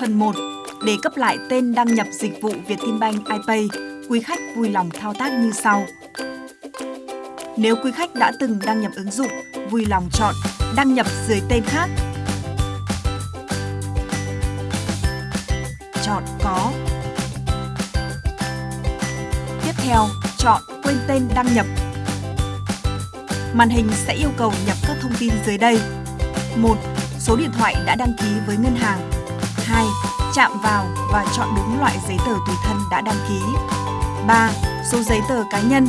Phần 1. Để cấp lại tên đăng nhập dịch vụ Vietinbank iPay, quý khách vui lòng thao tác như sau. Nếu quý khách đã từng đăng nhập ứng dụng, vui lòng chọn đăng nhập dưới tên khác. Chọn có. Tiếp theo, chọn quên tên đăng nhập. Màn hình sẽ yêu cầu nhập các thông tin dưới đây. 1. Số điện thoại đã đăng ký với ngân hàng. 2. Chạm vào và chọn đúng loại giấy tờ tùy thân đã đăng ký. 3. Số giấy tờ cá nhân.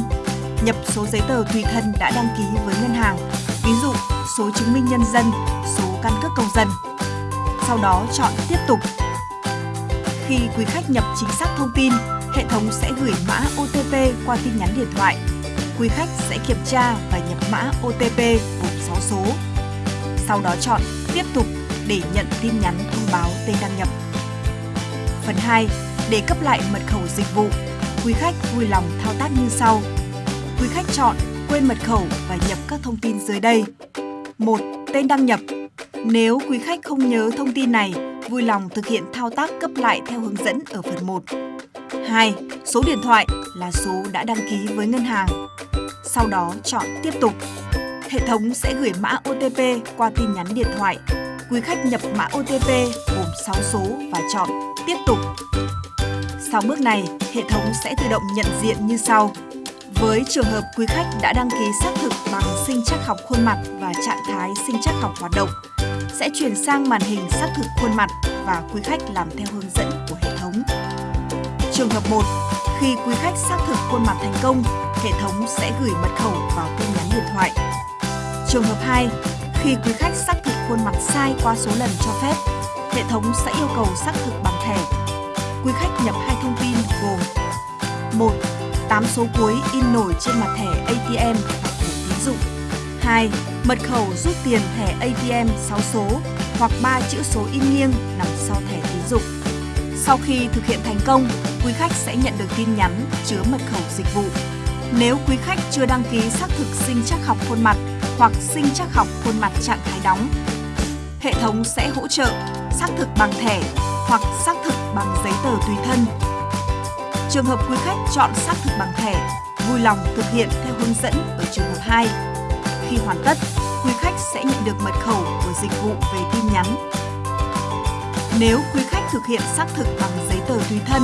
Nhập số giấy tờ tùy thân đã đăng ký với ngân hàng, ví dụ số chứng minh nhân dân, số căn cước công dân. Sau đó chọn Tiếp tục. Khi quý khách nhập chính xác thông tin, hệ thống sẽ gửi mã OTP qua tin nhắn điện thoại. Quý khách sẽ kiểm tra và nhập mã OTP gồm 6 số. Sau đó chọn Tiếp tục để nhận tin nhắn thông báo tên đăng nhập. Phần 2. Để cấp lại mật khẩu dịch vụ, quý khách vui lòng thao tác như sau. Quý khách chọn quên mật khẩu và nhập các thông tin dưới đây. 1. Tên đăng nhập. Nếu quý khách không nhớ thông tin này, vui lòng thực hiện thao tác cấp lại theo hướng dẫn ở phần 1. 2. Số điện thoại là số đã đăng ký với ngân hàng. Sau đó chọn tiếp tục. Hệ thống sẽ gửi mã OTP qua tin nhắn điện thoại. Quý khách nhập mã OTP gồm 6 số và chọn tiếp tục. Sau bước này, hệ thống sẽ tự động nhận diện như sau. Với trường hợp quý khách đã đăng ký xác thực bằng sinh chắc học khuôn mặt và trạng thái sinh chắc học hoạt động, sẽ chuyển sang màn hình xác thực khuôn mặt và quý khách làm theo hướng dẫn của hệ thống. Trường hợp 1, khi quý khách xác thực khuôn mặt thành công, hệ thống sẽ gửi mật khẩu vào tin nhắn điện thoại. Trường hợp 2, khi quý khách xác thực khuôn mặt sai qua số lần cho phép, hệ thống sẽ yêu cầu xác thực bằng thẻ. Quý khách nhập hai thông tin gồm 1. 8 số cuối in nổi trên mặt thẻ ATM hoặc thẻ tín dụng. 2. Mật khẩu rút tiền thẻ ATM 6 số hoặc 3 chữ số in nghiêng nằm sau thẻ tín dụng. Sau khi thực hiện thành công, quý khách sẽ nhận được tin nhắn chứa mật khẩu dịch vụ. Nếu quý khách chưa đăng ký xác thực sinh chắc học khuôn mặt hoặc sinh chắc học khuôn mặt trạng thái đóng, hệ thống sẽ hỗ trợ xác thực bằng thẻ hoặc xác thực bằng giấy tờ tùy thân Trường hợp quý khách chọn xác thực bằng thẻ, vui lòng thực hiện theo hướng dẫn ở trường hợp 2. Khi hoàn tất, quý khách sẽ nhận được mật khẩu của dịch vụ về tin nhắn. Nếu quý khách thực hiện xác thực bằng giấy tờ tùy thân,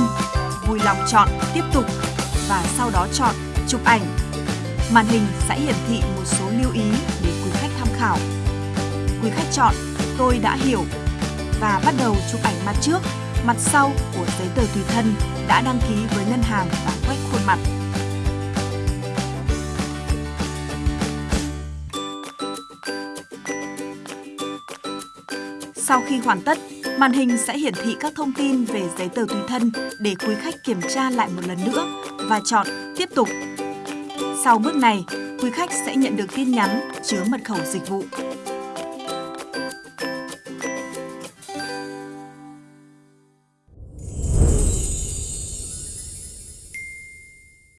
vui lòng chọn tiếp tục và sau đó chọn chụp ảnh. Màn hình sẽ hiển thị một số lưu ý để quý khách tham khảo. Quý khách chọn tôi đã hiểu và bắt đầu chụp ảnh mặt trước mặt sau của giấy tờ tùy thân đã đăng ký với ngân hàng và quét khuôn mặt. Sau khi hoàn tất, màn hình sẽ hiển thị các thông tin về giấy tờ tùy thân để quý khách kiểm tra lại một lần nữa và chọn Tiếp tục. Sau bước này, quý khách sẽ nhận được tin nhắn chứa mật khẩu dịch vụ.